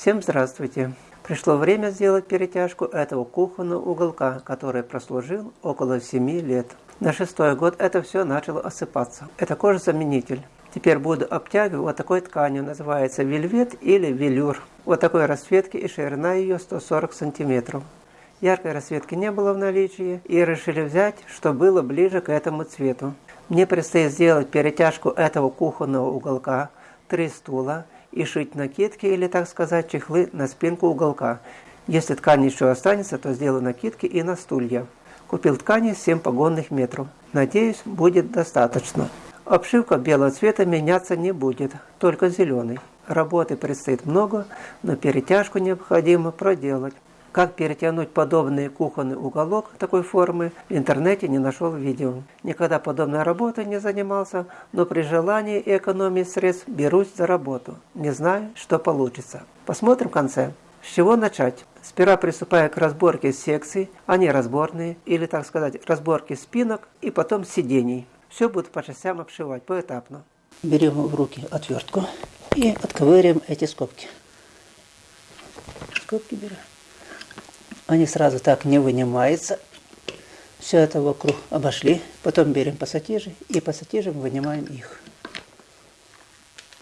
Всем здравствуйте! Пришло время сделать перетяжку этого кухонного уголка, который прослужил около 7 лет. На шестой год это все начало осыпаться. Это кожзаменитель. Теперь буду обтягивать вот такой тканью, называется вельвет или велюр. Вот такой расцветки и ширина ее 140 сантиметров. Яркой расцветки не было в наличии и решили взять, что было ближе к этому цвету. Мне предстоит сделать перетяжку этого кухонного уголка, три стула и шить накидки или, так сказать, чехлы на спинку уголка. Если ткань еще останется, то сделаю накидки и на стулья. Купил ткани 7 погонных метров. Надеюсь, будет достаточно. Обшивка белого цвета меняться не будет, только зеленый. Работы предстоит много, но перетяжку необходимо проделать. Как перетянуть подобный кухонный уголок такой формы, в интернете не нашел видео. Никогда подобной работой не занимался, но при желании и экономии средств берусь за работу. Не знаю, что получится. Посмотрим в конце. С чего начать? Сперва приступаю к разборке секций, они разборные, или, так сказать, разборке спинок и потом сидений. Все буду по частям обшивать поэтапно. Берем в руки отвертку и отковыриваем эти скобки. Скобки берем. Они сразу так не вынимаются. Все это вокруг обошли. Потом берем пассатижи и пассатижем вынимаем их.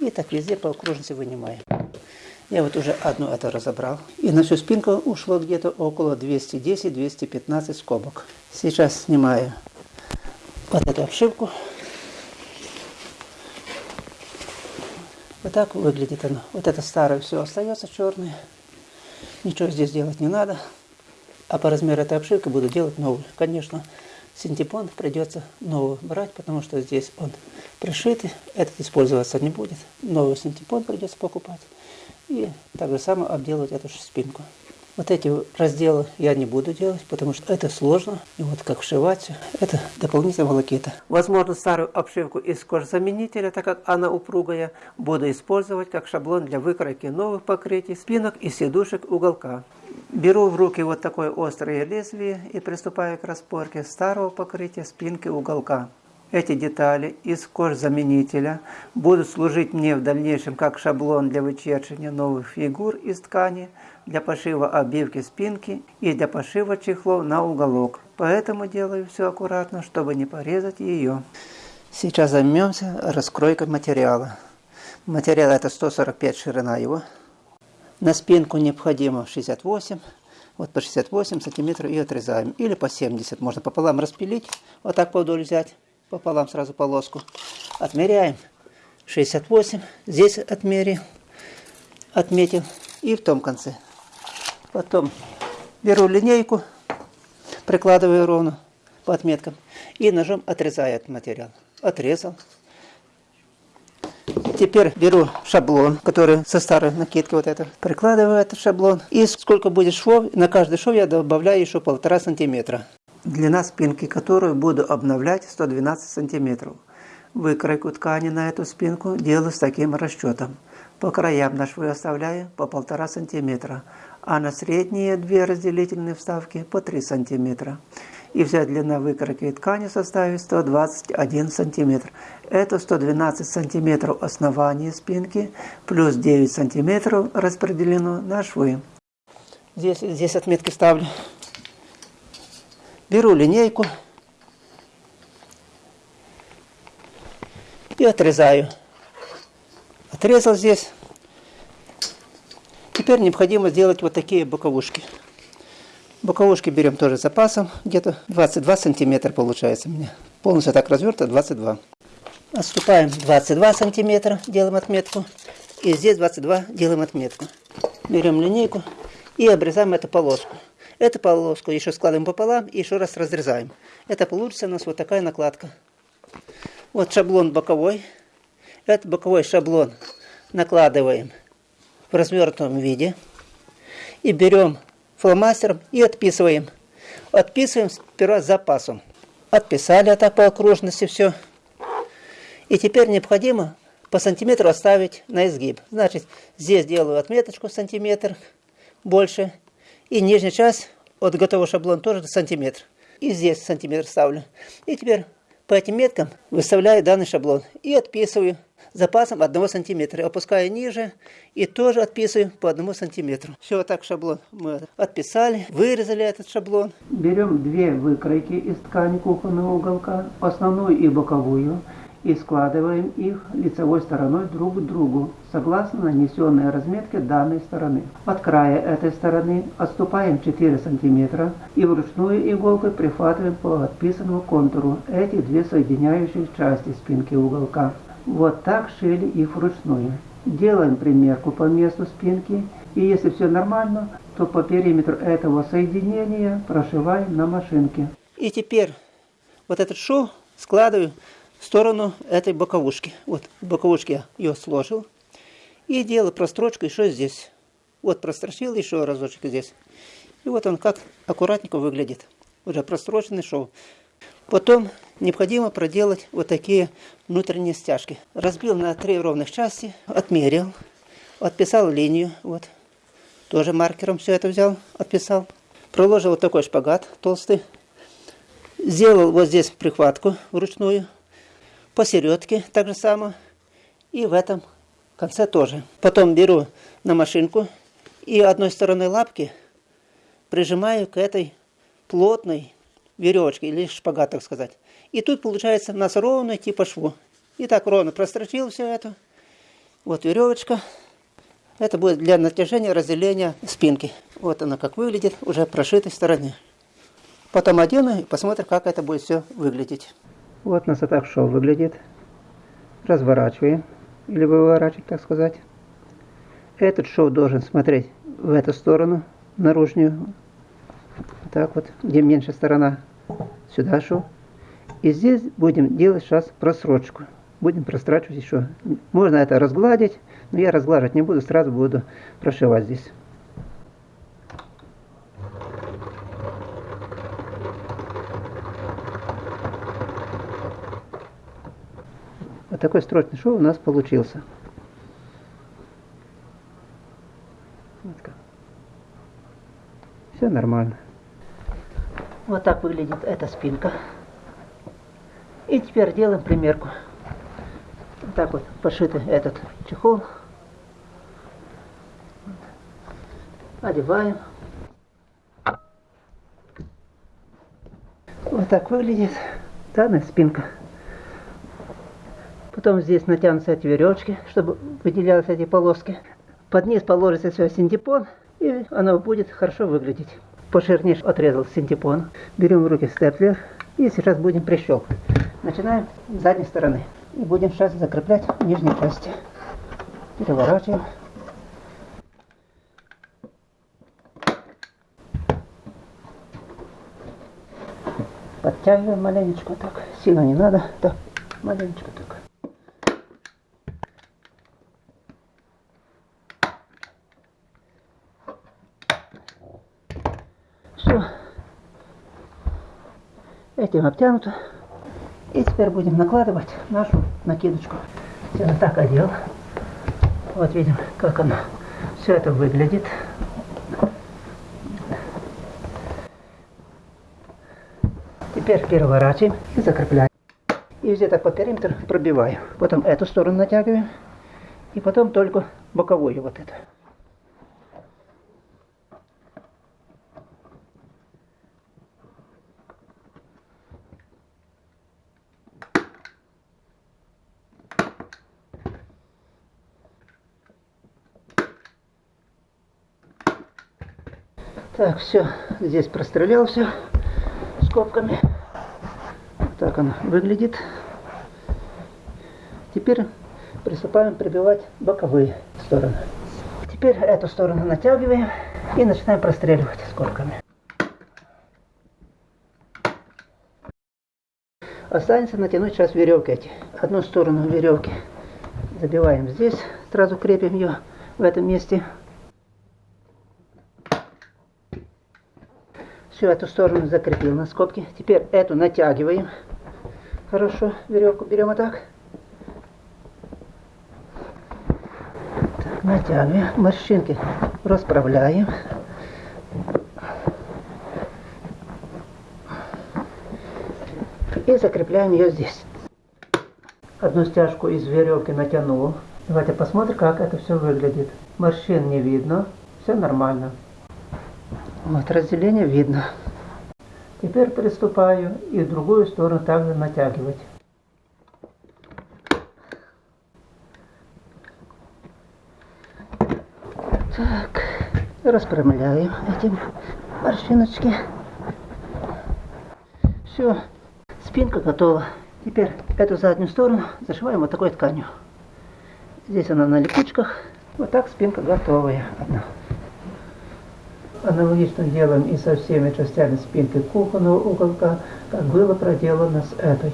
И так везде по окружности вынимаем. Я вот уже одну это разобрал. И на всю спинку ушло где-то около 210-215 скобок. Сейчас снимаю вот эту обшивку. Вот так выглядит оно. Вот это старое все остается черное. Ничего здесь делать не надо. А по размеру этой обшивки буду делать новую. Конечно, синтепон придется новую брать, потому что здесь он пришитый, этот использоваться не будет. Новый синтепон придется покупать. И так же самое обделывать эту же спинку. Вот эти разделы я не буду делать, потому что это сложно. И вот как вшивать, это дополнительная волокита. Возможно, старую обшивку из кожзаменителя, так как она упругая, буду использовать как шаблон для выкройки новых покрытий, спинок и сидушек уголка. Беру в руки вот такое острое лезвие и приступаю к распорке старого покрытия спинки уголка. Эти детали из кожзаменителя будут служить мне в дальнейшем как шаблон для вычерчивания новых фигур из ткани, для пошива обивки спинки и для пошива чехлов на уголок. Поэтому делаю все аккуратно, чтобы не порезать ее. Сейчас займемся раскройкой материала. Материал это 145 ширина его. На спинку необходимо 68 вот по 68 сантиметров и отрезаем. Или по 70. Можно пополам распилить. Вот так по взять. Пополам сразу полоску. Отмеряем. 68. Здесь отмерил. Отметил. И в том конце. Потом беру линейку. Прикладываю ровно по отметкам. И ножом отрезаю этот материал. Отрезал. Теперь беру шаблон, который со старой накидки вот это, прикладываю этот шаблон. И сколько будет швов, на каждый шов я добавляю еще полтора сантиметра. Длина спинки, которую буду обновлять 112 сантиметров. Выкройку ткани на эту спинку делаю с таким расчетом. По краям на швы оставляю по полтора сантиметра, а на средние две разделительные вставки по 3 сантиметра и вся длина выкройки ткани составит 121 сантиметр. Это 112 сантиметров основания спинки плюс 9 сантиметров распределено на швы. Здесь, здесь отметки ставлю. Беру линейку и отрезаю. Отрезал здесь. Теперь необходимо сделать вот такие боковушки. Боковушки берем тоже запасом, где-то 22 сантиметра получается у меня. Полностью так разверто 22. Отступаем 22 сантиметра, делаем отметку. И здесь 22 делаем отметку. Берем линейку и обрезаем эту полоску. Эту полоску еще складываем пополам и еще раз разрезаем. Это получится у нас вот такая накладка. Вот шаблон боковой. Этот боковой шаблон накладываем в развернутом виде. И берем фломастером и отписываем. Отписываем сперва с запасом. Отписали это по окружности все. И теперь необходимо по сантиметру оставить на изгиб. Значит, здесь делаю отметочку сантиметр больше. И нижняя часть от готового шаблона тоже сантиметр. И здесь сантиметр ставлю. И теперь по этим меткам выставляю данный шаблон. И отписываю запасом 1 сантиметра. Опускаю ниже и тоже отписываю по 1 сантиметру. Все, вот так шаблон мы отписали, вырезали этот шаблон. Берем две выкройки из ткани кухонного уголка, основную и боковую, и складываем их лицевой стороной друг к другу, согласно нанесенной разметке данной стороны. От края этой стороны отступаем 4 см и вручную иголкой прихватываем по отписанному контуру эти две соединяющие части спинки уголка. Вот так шили их вручную. Делаем примерку по месту спинки и если все нормально, то по периметру этого соединения прошиваем на машинке. И теперь вот этот шов складываю в сторону этой боковушки. Вот боковушки я ее сложил. И делаю прострочку еще здесь. Вот прострочил еще разочек здесь. И вот он как аккуратненько выглядит. Уже простроченный шов. Потом необходимо проделать вот такие внутренние стяжки. Разбил на три ровных части, отмерил, отписал линию. Вот. Тоже маркером все это взял, отписал. Проложил вот такой шпагат толстый. Сделал вот здесь прихватку вручную посередке так же само. И в этом конце тоже. Потом беру на машинку и одной стороной лапки прижимаю к этой плотной веревочке или шпагат, так сказать. И тут получается у нас ровно типа шву. И так ровно прострочил все это. Вот веревочка. Это будет для натяжения разделения спинки. Вот она как выглядит уже прошитой стороны. Потом одену и посмотрим, как это будет все выглядеть. Вот у нас так шов выглядит. Разворачиваем. Или выворачивать, так сказать. Этот шов должен смотреть в эту сторону, наружную. Так вот, где меньше сторона. Сюда шов. И здесь будем делать сейчас просрочку. Будем прострачивать еще. Можно это разгладить, но я разглаживать не буду, сразу буду прошивать здесь. Вот такой строчный шов у нас получился. Вот. Все нормально. Вот так выглядит эта спинка. И теперь делаем примерку. Вот так вот пошитый этот чехол. Одеваем. Вот так выглядит данная спинка. Потом здесь натянутся эти веревочки, чтобы выделялись эти полоски. Под низ положится все синтепон, и оно будет хорошо выглядеть. По ширине отрезал синтепон. Берем в руки степлер и сейчас будем прищелкивать. Начинаем с задней стороны. И будем сейчас закреплять нижние части. Переворачиваем. Подтягиваем маленечко так. Сильно не надо. Так, маленечко так. Этим обтянуто. И теперь будем накладывать нашу накидочку. Все вот так одел. Вот видим, как оно все это выглядит. Теперь переворачиваем и закрепляем. И везде так по периметру пробиваю. Потом эту сторону натягиваем. И потом только боковую вот эту. Так, все, здесь прострелял все скобками. Так он выглядит. Теперь приступаем прибивать боковые стороны. Теперь эту сторону натягиваем и начинаем простреливать скобками. Останется натянуть сейчас веревки эти. Одну сторону веревки забиваем здесь, сразу крепим ее в этом месте. Всю эту сторону закрепил на скобке. Теперь эту натягиваем. Хорошо, веревку берем вот так. так натягиваем. Морщинки расправляем. И закрепляем ее здесь. одну стяжку из веревки натянул. Давайте посмотрим, как это все выглядит. Морщин не видно, все нормально. Вот разделение видно. Теперь приступаю и в другую сторону также натягивать. Так, распрямляем эти морщиночки. Все, спинка готова. Теперь эту заднюю сторону зашиваем вот такой тканью. Здесь она на липучках. Вот так спинка готовая. Одна. Аналогично делаем и со всеми частями спинки кухонного уголка, как было проделано с этой.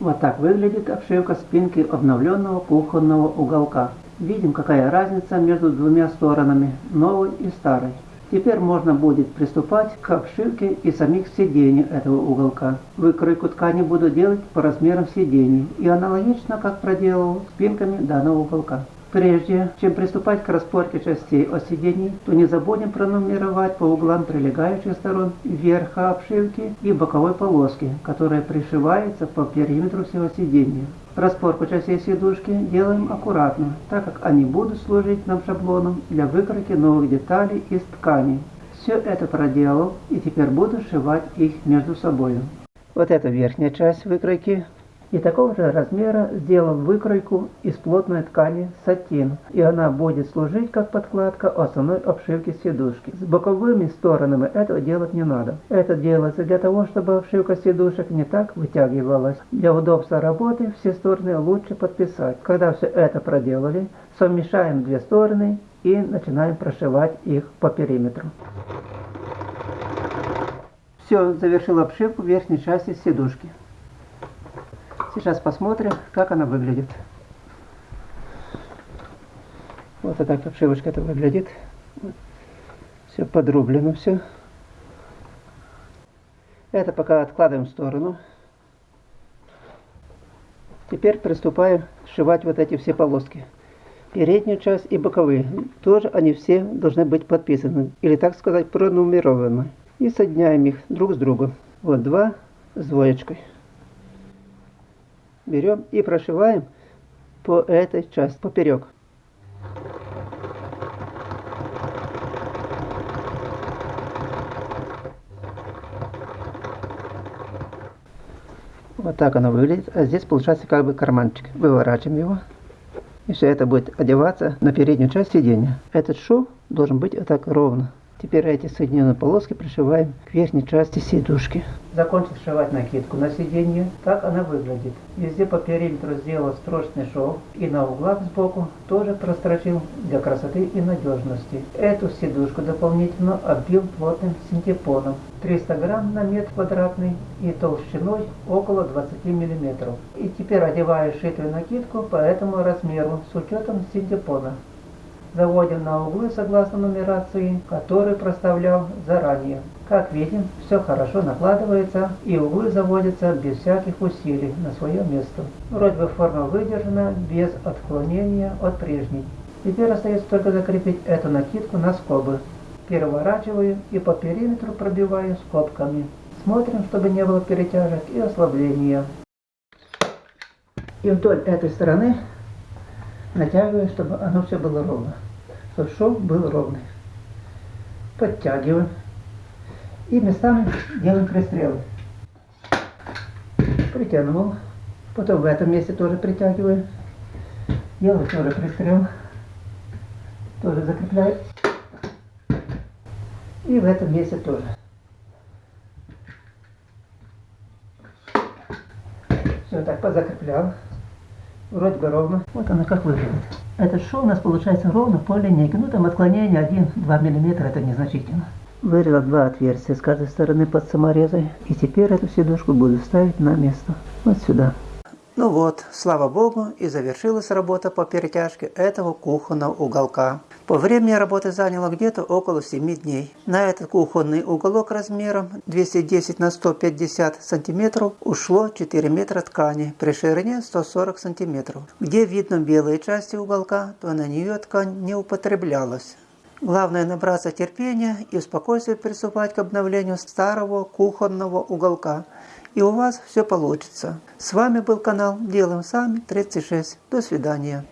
Вот так выглядит обшивка спинки обновленного кухонного уголка. Видим, какая разница между двумя сторонами, новой и старой. Теперь можно будет приступать к обшивке и самих сидений этого уголка. Выкройку ткани буду делать по размерам сидений и аналогично, как проделал спинками данного уголка. Прежде чем приступать к распорке частей сидений, то не забудем пронумеровать по углам прилегающих сторон верха обшивки и боковой полоски, которая пришивается по периметру всего сидения. Распорку частей сидушки делаем аккуратно, так как они будут служить нам шаблоном для выкройки новых деталей из ткани. Все это проделал и теперь буду сшивать их между собой. Вот эта верхняя часть выкройки и такого же размера сделал выкройку из плотной ткани сатин, и она будет служить как подкладка основной обшивки сидушки. С боковыми сторонами этого делать не надо. Это делается для того, чтобы обшивка сидушек не так вытягивалась. Для удобства работы все стороны лучше подписать. Когда все это проделали, совмещаем две стороны и начинаем прошивать их по периметру. Все, завершил обшивку верхней части сидушки. Сейчас посмотрим, как она выглядит. Вот так обшивочка это выглядит. Все подрублено все. Это пока откладываем в сторону. Теперь приступаю сшивать вот эти все полоски. Переднюю часть и боковые. Тоже они все должны быть подписаны. Или так сказать пронумерованы. И соединяем их друг с другом. Вот два с двоечкой берем и прошиваем по этой части, поперек. Вот так оно выглядит. А здесь получается как бы карманчик. Выворачиваем его. И все это будет одеваться на переднюю часть сиденья. Этот шов должен быть вот так ровно. Теперь эти соединенные полоски пришиваем к верхней части сидушки. Закончил сшивать накидку на сиденье. Так она выглядит. Везде по периметру сделал строчный шов и на углах сбоку тоже прострочил для красоты и надежности. Эту сидушку дополнительно оббил плотным синтепоном. 300 грамм на метр квадратный и толщиной около 20 миллиметров. И теперь одеваю шитую накидку по этому размеру с учетом синтепона заводим на углы согласно нумерации, которую проставлял заранее. Как видим, все хорошо накладывается и углы заводятся без всяких усилий на свое место. Вроде бы форма выдержана без отклонения от прежней. Теперь остается только закрепить эту накидку на скобы. Переворачиваю и по периметру пробиваю скобками. Смотрим, чтобы не было перетяжек и ослабления. И вдоль этой стороны натягиваю, чтобы оно все было ровно. Чтобы шов был ровный. Подтягиваем. И местами делаем пристрелы. Притянул. Потом в этом месте тоже притягиваю. Делаю тоже пристрел. Тоже закрепляю. И в этом месте тоже. Все, так позакреплял. Вроде бы ровно. Вот она как выглядит. Этот шов у нас получается ровно по линейке. Ну там отклонение 1-2 мм, это незначительно. Вырезал два отверстия с каждой стороны под саморезой. И теперь эту сидушку буду ставить на место. Вот сюда. Ну вот, слава богу, и завершилась работа по перетяжке этого кухонного уголка. По времени работы заняло где-то около 7 дней. На этот кухонный уголок размером 210 на 150 сантиметров ушло 4 метра ткани при ширине 140 сантиметров. Где видно белые части уголка, то на нее ткань не употреблялась. Главное набраться терпения и спокойствие приступать к обновлению старого кухонного уголка – и у вас все получится. С вами был канал Делаем Сами 36. До свидания.